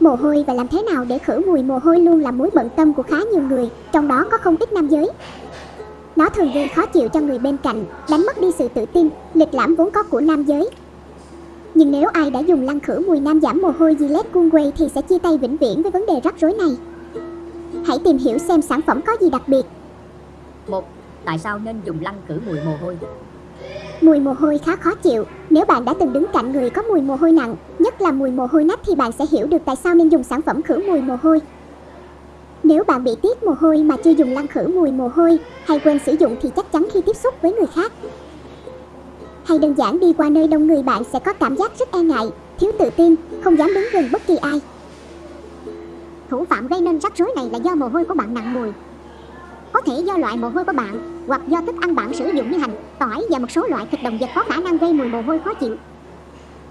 Mồ hôi và làm thế nào để khử mùi mồ hôi luôn là mối bận tâm của khá nhiều người, trong đó có không ít nam giới. Nó thường gây khó chịu cho người bên cạnh, đánh mất đi sự tự tin, lịch lãm vốn có của nam giới. Nhưng nếu ai đã dùng lăn khử mùi nam giảm mồ hôi Gillette Coolway thì sẽ chia tay vĩnh viễn với vấn đề rắc rối này. Hãy tìm hiểu xem sản phẩm có gì đặc biệt. một Tại sao nên dùng lăn khử mùi mồ hôi? Mùi mồ hôi khá khó chịu. Nếu bạn đã từng đứng cạnh người có mùi mồ hôi nặng, nhất là mùi mồ hôi nách thì bạn sẽ hiểu được tại sao nên dùng sản phẩm khử mùi mồ hôi. Nếu bạn bị tiết mồ hôi mà chưa dùng lăn khử mùi mồ hôi hay quên sử dụng thì chắc chắn khi tiếp xúc với người khác hay đơn giản đi qua nơi đông người bạn sẽ có cảm giác rất e ngại, thiếu tự tin, không dám đứng gần bất kỳ ai. Thủ phạm gây nên rắc rối này là do mồ hôi của bạn nặng mùi. Thể do loại mồ hôi của bạn hoặc do thức ăn bạn sử dụng như hành, tỏi và một số loại thịt động vật có khả năng gây mùi mồ hôi khó chịu.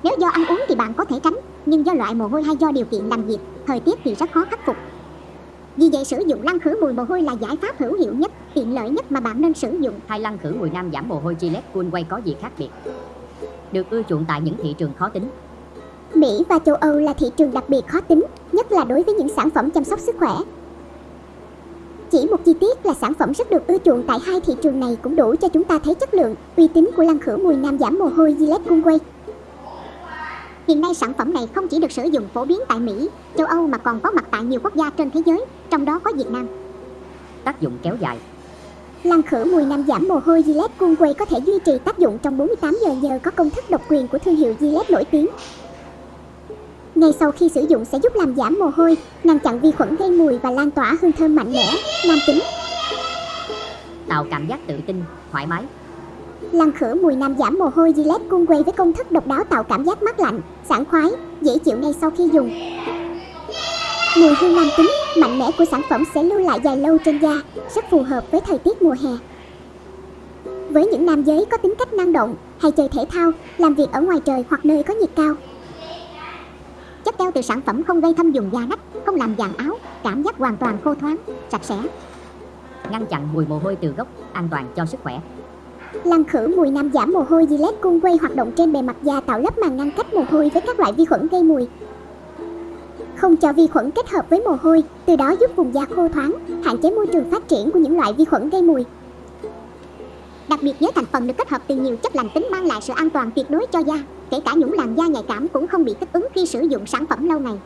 Nếu do ăn uống thì bạn có thể tránh, nhưng do loại mồ hôi hay do điều kiện làm việc, thời tiết thì rất khó khắc phục. Vì vậy sử dụng lăn khử mùi mồ hôi là giải pháp hữu hiệu nhất, tiện lợi nhất mà bạn nên sử dụng. Hai lăn khử mùi nam giảm mồ hôi Gillette Coolway có gì khác biệt? Được ưa chuộng tại những thị trường khó tính. Mỹ và châu Âu là thị trường đặc biệt khó tính, nhất là đối với những sản phẩm chăm sóc sức khỏe. Chỉ một chi tiết là sản phẩm rất được ưa chuộng tại hai thị trường này cũng đủ cho chúng ta thấy chất lượng, uy tín của lăn khử mùi nam giảm mồ hôi Gillette Coolway. Hiện nay sản phẩm này không chỉ được sử dụng phổ biến tại Mỹ, châu Âu mà còn có mặt tại nhiều quốc gia trên thế giới, trong đó có Việt Nam. Tác dụng kéo dài. Lăn khử mùi nam giảm mồ hôi Gillette Coolway có thể duy trì tác dụng trong 48 giờ nhờ có công thức độc quyền của thương hiệu Gillette nổi tiếng. Ngay sau khi sử dụng sẽ giúp làm giảm mồ hôi, ngăn chặn vi khuẩn gây mùi và lan tỏa hương thơm mạnh mẽ, nam tính. Tạo cảm giác tự tin, thoải mái. Lăn khử mùi nam giảm mồ hôi Gillette Coolway với công thức độc đáo tạo cảm giác mát lạnh, sảng khoái, dễ chịu ngay sau khi dùng. Mùi hương nam tính, mạnh mẽ của sản phẩm sẽ lưu lại dài lâu trên da, rất phù hợp với thời tiết mùa hè. Với những nam giới có tính cách năng động, hay chơi thể thao, làm việc ở ngoài trời hoặc nơi có nhiệt cao, Chất keo từ sản phẩm không gây thâm dùng da nách, không làm vàng áo, cảm giác hoàn toàn khô thoáng, sạch sẽ. Ngăn chặn mùi mồ hôi từ gốc, an toàn cho sức khỏe. Lăn khử mùi nam giảm mồ hôi Gillette Coolway hoạt động trên bề mặt da tạo lớp màng ngăn cách mồ hôi với các loại vi khuẩn gây mùi. Không cho vi khuẩn kết hợp với mồ hôi, từ đó giúp vùng da khô thoáng, hạn chế môi trường phát triển của những loại vi khuẩn gây mùi. Đặc biệt nhớ thành phần được kết hợp từ nhiều chất lành tính mang lại sự an toàn tuyệt đối cho da, kể cả những làn da nhạy cảm cũng không bị kích ứng khi sử dụng sản phẩm lâu ngày.